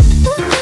Woo!